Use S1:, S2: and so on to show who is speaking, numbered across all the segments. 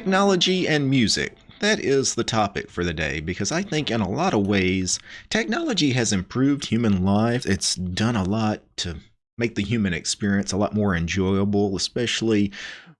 S1: Technology and music. That is the topic for the day because I think, in a lot of ways, technology has improved human lives. It's done a lot to make the human experience a lot more enjoyable, especially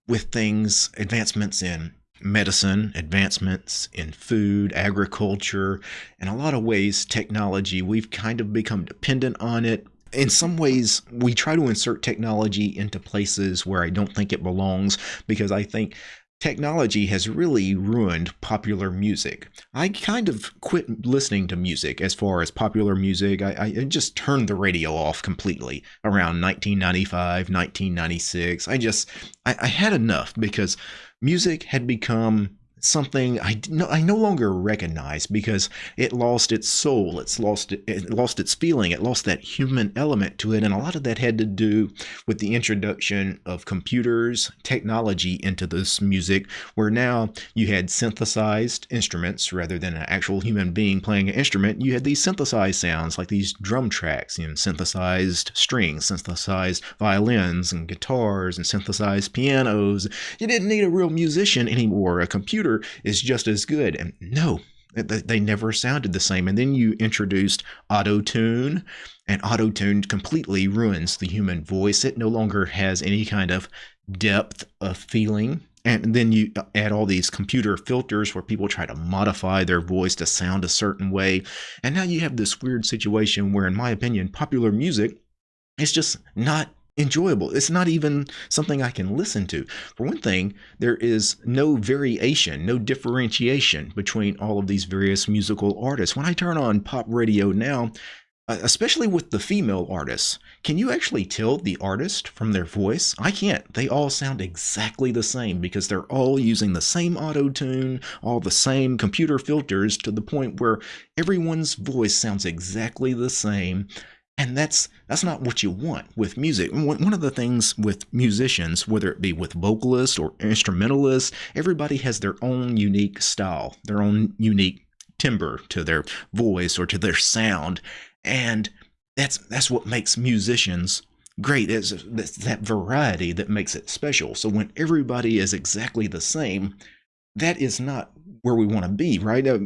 S1: with things, advancements in medicine, advancements in food, agriculture. In a lot of ways, technology, we've kind of become dependent on it in some ways, we try to insert technology into places where I don't think it belongs because I think technology has really ruined popular music. I kind of quit listening to music as far as popular music. I, I, just turned the radio off completely around 1995, 1996. I just, I, I had enough because music had become something I no, I no longer recognize because it lost its soul, it's lost it lost its feeling, it lost that human element to it, and a lot of that had to do with the introduction of computers, technology into this music, where now you had synthesized instruments rather than an actual human being playing an instrument. You had these synthesized sounds like these drum tracks, you know, synthesized strings, synthesized violins and guitars, and synthesized pianos. You didn't need a real musician anymore. A computer computer is just as good. And no, they never sounded the same. And then you introduced auto tune, and auto tune completely ruins the human voice. It no longer has any kind of depth of feeling. And then you add all these computer filters where people try to modify their voice to sound a certain way. And now you have this weird situation where, in my opinion, popular music is just not enjoyable. It's not even something I can listen to. For one thing, there is no variation, no differentiation between all of these various musical artists. When I turn on pop radio now, uh, especially with the female artists, can you actually tell the artist from their voice? I can't. They all sound exactly the same because they're all using the same auto tune, all the same computer filters to the point where everyone's voice sounds exactly the same and that's that's not what you want with music. One of the things with musicians whether it be with vocalists or instrumentalists everybody has their own unique style their own unique timbre to their voice or to their sound. And that's that's what makes musicians great it's, that variety that makes it special. So when everybody is exactly the same that is not where we want to be, right? Uh,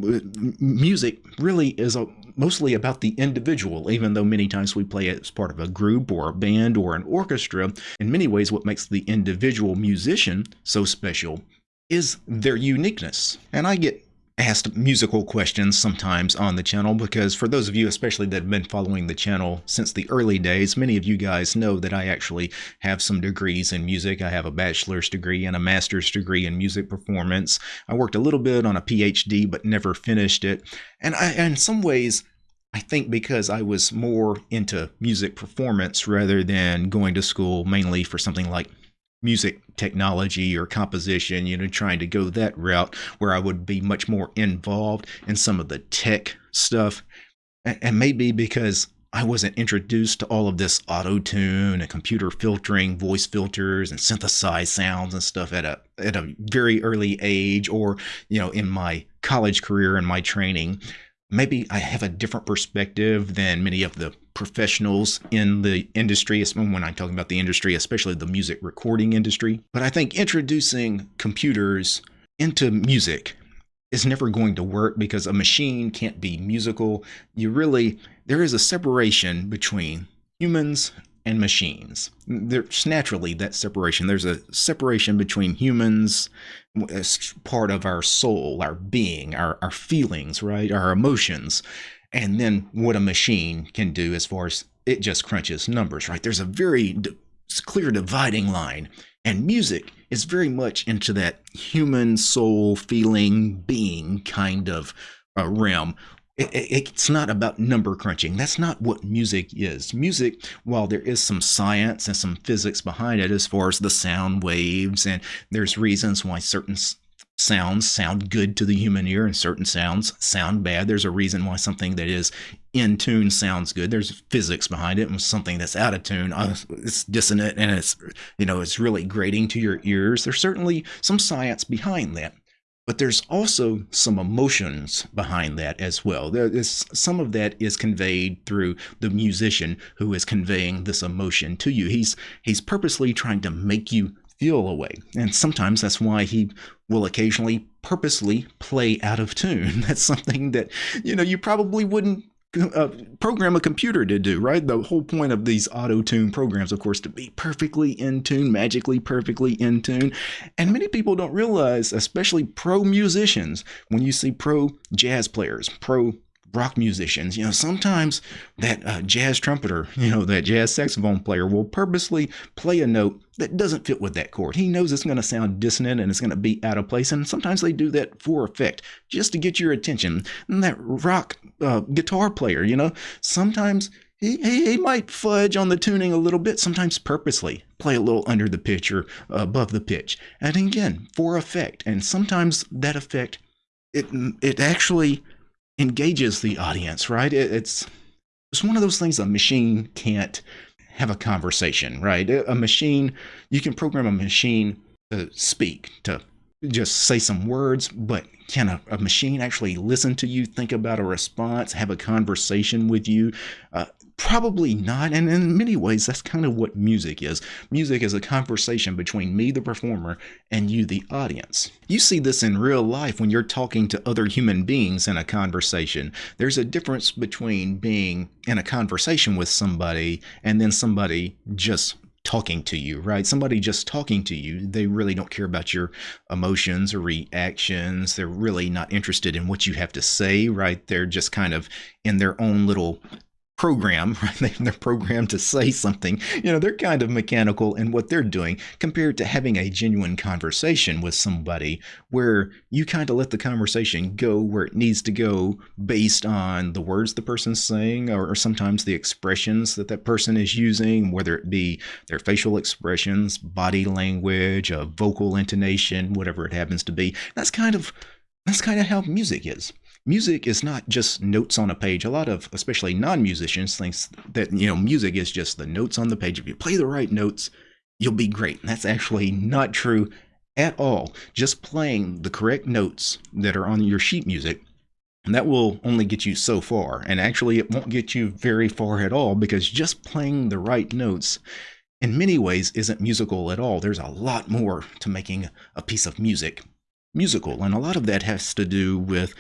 S1: music really is a, mostly about the individual, even though many times we play as part of a group or a band or an orchestra. In many ways, what makes the individual musician so special is their uniqueness. And I get asked musical questions sometimes on the channel because for those of you especially that have been following the channel since the early days many of you guys know that I actually have some degrees in music. I have a bachelor's degree and a master's degree in music performance. I worked a little bit on a PhD but never finished it. And I in some ways I think because I was more into music performance rather than going to school mainly for something like music technology or composition, you know, trying to go that route where I would be much more involved in some of the tech stuff. And maybe because I wasn't introduced to all of this auto tune and computer filtering, voice filters and synthesized sounds and stuff at a at a very early age or, you know, in my college career and my training maybe I have a different perspective than many of the professionals in the industry, when I'm talking about the industry, especially the music recording industry. But I think introducing computers into music is never going to work because a machine can't be musical. You really, there is a separation between humans and machines. There's naturally that separation. There's a separation between humans as part of our soul, our being, our, our feelings, right? Our emotions. And then what a machine can do as far as it just crunches numbers, right? There's a very clear dividing line. And music is very much into that human soul feeling being kind of uh, realm it, it's not about number crunching. That's not what music is. Music, while there is some science and some physics behind it as far as the sound waves, and there's reasons why certain sounds sound good to the human ear and certain sounds sound bad. There's a reason why something that is in tune sounds good. There's physics behind it, and something that's out of tune, uh, it's dissonant and it's you know it's really grating to your ears. There's certainly some science behind that. But there's also some emotions behind that as well. There is some of that is conveyed through the musician who is conveying this emotion to you. He's he's purposely trying to make you feel away. And sometimes that's why he will occasionally purposely play out of tune. That's something that, you know, you probably wouldn't uh, program a computer to do, right? The whole point of these auto tune programs, of course, to be perfectly in tune, magically perfectly in tune. And many people don't realize, especially pro musicians, when you see pro jazz players, pro rock musicians, you know, sometimes that uh, jazz trumpeter, you know, that jazz saxophone player will purposely play a note that doesn't fit with that chord. He knows it's going to sound dissonant and it's going to be out of place. And sometimes they do that for effect, just to get your attention. And that rock uh, guitar player, you know, sometimes he, he, he, might fudge on the tuning a little bit, sometimes purposely play a little under the pitch or above the pitch. And again, for effect. And sometimes that effect, it, it actually engages the audience, right? It, it's it's one of those things a machine can't have a conversation, right? A machine, you can program a machine to speak, to just say some words, but can a, a machine actually listen to you, think about a response, have a conversation with you? Uh, Probably not. And in many ways, that's kind of what music is. Music is a conversation between me, the performer, and you, the audience. You see this in real life when you're talking to other human beings in a conversation. There's a difference between being in a conversation with somebody and then somebody just talking to you, right? Somebody just talking to you, they really don't care about your emotions or reactions. They're really not interested in what you have to say, right? They're just kind of in their own little program, right? They're programmed to say something. You know, they're kind of mechanical in what they're doing compared to having a genuine conversation with somebody where you kind of let the conversation go where it needs to go based on the words the person's saying or, or sometimes the expressions that that person is using, whether it be their facial expressions, body language, a vocal intonation, whatever it happens to be. That's kind of that's kind of how music is music is not just notes on a page. A lot of, especially non-musicians, thinks that you know music is just the notes on the page. If you play the right notes, you'll be great. And that's actually not true at all. Just playing the correct notes that are on your sheet music, that will only get you so far. And actually, it won't get you very far at all because just playing the right notes in many ways isn't musical at all. There's a lot more to making a piece of music musical. And a lot of that has to do with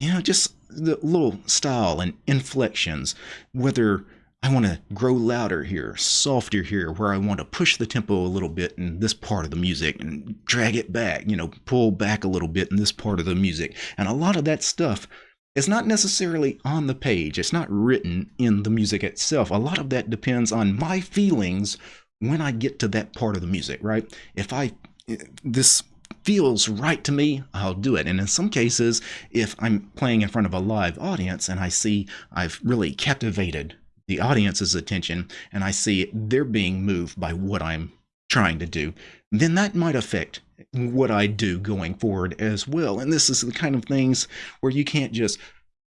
S1: you know, just the little style and inflections, whether I want to grow louder here, softer here, where I want to push the tempo a little bit in this part of the music and drag it back, you know, pull back a little bit in this part of the music. And a lot of that stuff is not necessarily on the page, it's not written in the music itself. A lot of that depends on my feelings when I get to that part of the music, right? If I, eh, this feels right to me, I'll do it. And in some cases, if I'm playing in front of a live audience and I see I've really captivated the audience's attention and I see they're being moved by what I'm trying to do, then that might affect what I do going forward as well. And this is the kind of things where you can't just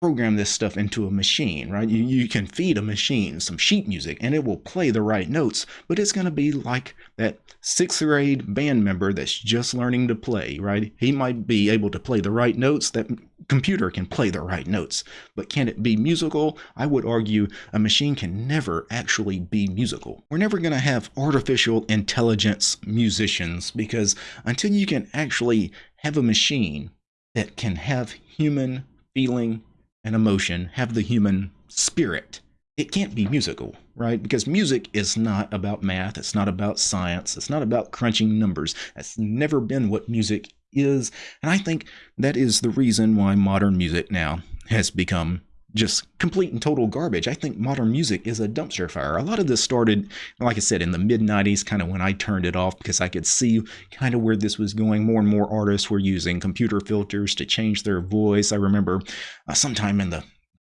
S1: program this stuff into a machine, right? You, you can feed a machine some sheet music and it will play the right notes, but it's going to be like that sixth grade band member that's just learning to play, right? He might be able to play the right notes. That computer can play the right notes, but can it be musical? I would argue a machine can never actually be musical. We're never going to have artificial intelligence musicians because until you can actually have a machine that can have human feeling and emotion have the human spirit. It can't be musical, right? Because music is not about math, it's not about science, it's not about crunching numbers. That's never been what music is. And I think that is the reason why modern music now has become just complete and total garbage. I think modern music is a dumpster fire. A lot of this started, like I said, in the mid 90s, kind of when I turned it off because I could see kind of where this was going. More and more artists were using computer filters to change their voice. I remember uh, sometime in the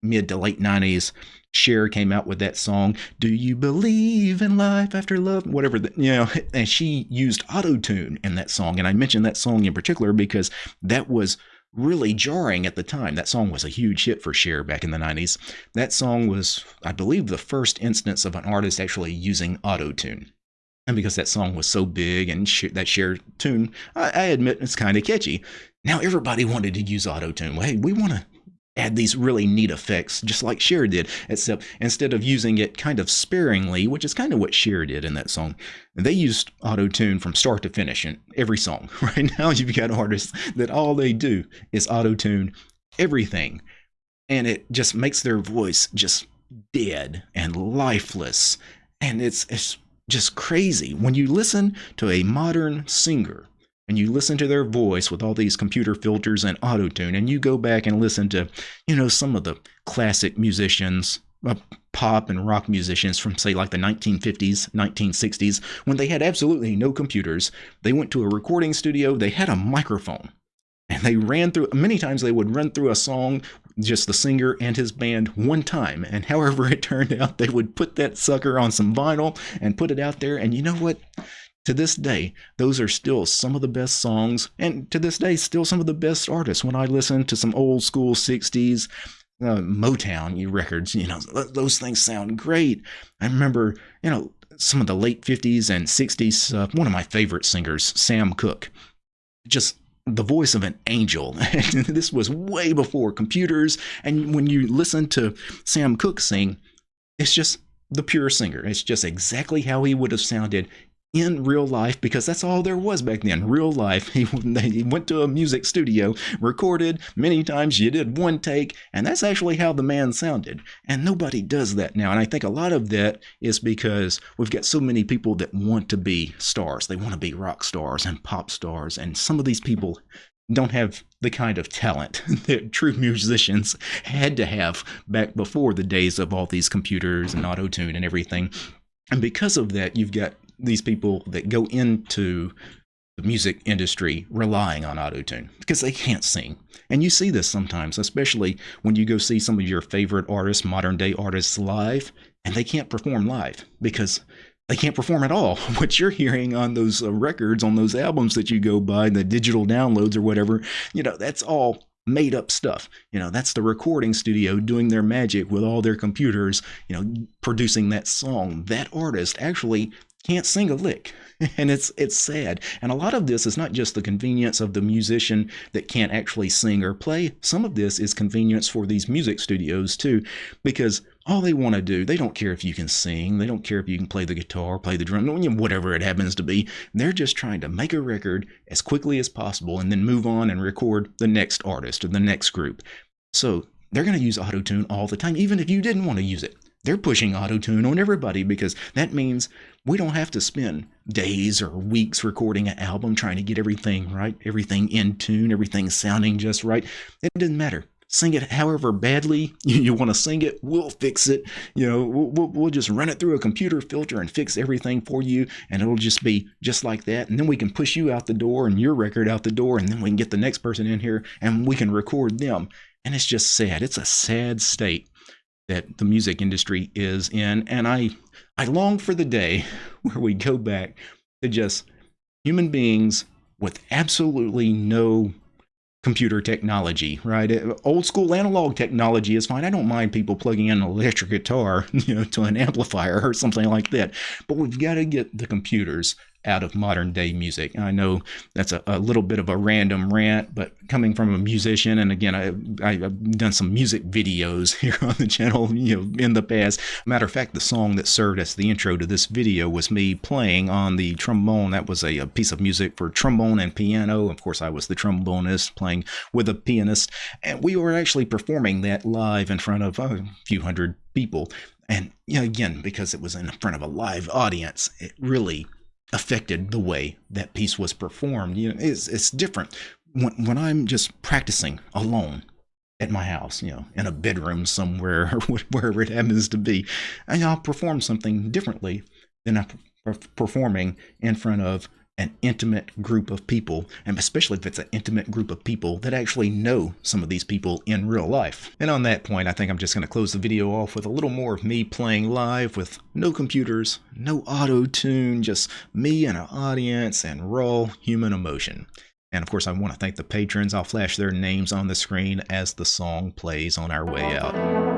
S1: mid to late 90s, Cher came out with that song, Do You Believe in Life After Love? Whatever, the, you know, and she used auto tune in that song. And I mentioned that song in particular because that was really jarring at the time. That song was a huge hit for Cher back in the 90s. That song was, I believe, the first instance of an artist actually using auto tune. And because that song was so big and that Cher tune, I, I admit it's kind of catchy. Now everybody wanted to use auto tune. Hey, we want to add these really neat effects, just like Cher did, except instead of using it kind of sparingly, which is kind of what Cher did in that song, they used auto tune from start to finish in every song. Right now, you've got artists that all they do is auto tune everything, and it just makes their voice just dead and lifeless, and it's it's just crazy when you listen to a modern singer and you listen to their voice with all these computer filters and auto tune, and you go back and listen to, you know, some of the classic musicians, uh, pop and rock musicians from, say, like the 1950s, 1960s, when they had absolutely no computers. They went to a recording studio, they had a microphone, and they ran through, many times they would run through a song just the singer and his band one time. And however it turned out, they would put that sucker on some vinyl and put it out there. And you know what? To this day, those are still some of the best songs, and to this day, still some of the best artists. When I listen to some old school 60s uh, Motown records, you know, those things sound great. I remember, you know, some of the late 50s and 60s, uh, one of my favorite singers, Sam Cooke. Just the voice of an angel. This was way before computers. And when you listen to Sam Cooke sing, it's just the pure singer. It's just exactly how he would have sounded in real life because that's all there was back then. Real life. He, he went to a music studio recorded many times you did one take and that's actually how the man sounded. And nobody does that now. And i think a lot of that is because we've got so many people that want to be stars. They want to be rock stars and pop stars. And some of these people don't have the kind of talent that true musicians had to have back before the days of all these computers and auto tune and everything. And because of that, you've got these people that go into the music industry relying on autotune because they can't sing. And you see this sometimes, especially when you go see some of your favorite artists, modern day artists live, and they can't perform live because they can't perform at all. What you're hearing on those uh, records, on those albums that you go buy, the digital downloads or whatever, you know, that's all made up stuff. You know, that's the recording studio doing their magic with all their computers, you know, producing that song. That artist actually can't sing a lick. And it's it's sad. And a lot of this is not just the convenience of the musician that can't actually sing or play. Some of this is convenience for these music studios too because all they want to do they don't care if you can sing they don't care if you can play the guitar play the drum whatever it happens to be. They're just trying to make a record as quickly as possible and then move on and record the next artist or the next group. So they're going to use auto tune all the time even if you didn't want to use it they're pushing auto tune on everybody because that means we don't have to spend days or weeks recording an album trying to get everything right, everything in tune, everything sounding just right. It doesn't matter. Sing it however badly you, want to sing it. We'll fix it. You know, we'll, we'll, we'll just run it through a computer filter and fix everything for you, and it'll just be just like that. And then we can push you out the door and your record out the door, and then we can get the next person in here and we can record them. And it's just sad. It's a sad state that the music industry is in. And I, I long for the day where we go back to just human beings with absolutely no computer technology, right? Uh, old school analog technology is fine. I don't mind people plugging in an electric guitar, you know, to an amplifier or something like that. But we've got to get the computers out of modern day music. I know that's a, a, little bit of a random rant, but coming from a musician, and again, I, I, have done some music videos here on the channel, you know, in the past. Matter of fact, the song that served as the intro to this video was me playing on the trombone. That was a, a piece of music for trombone and piano. Of course, I was the trombonist playing with a pianist, and we were actually performing that live in front of a few hundred people. And you know, again, because it was in front of a live audience, it really affected the way that piece was performed. You know, it's, it's different when, when I'm just practicing alone at my house, you know, in a bedroom somewhere or wherever it happens to be, I'll perform something differently than I'm performing in front of an intimate group of people, and especially if it's an intimate group of people that actually know some of these people in real life. And on that point, I think I'm just going to close the video off with a little more of me playing live with no computers, no auto tune, just me and an audience and raw human emotion. And of course, I want to thank the patrons. I'll flash their names on the screen as the song plays on our way out.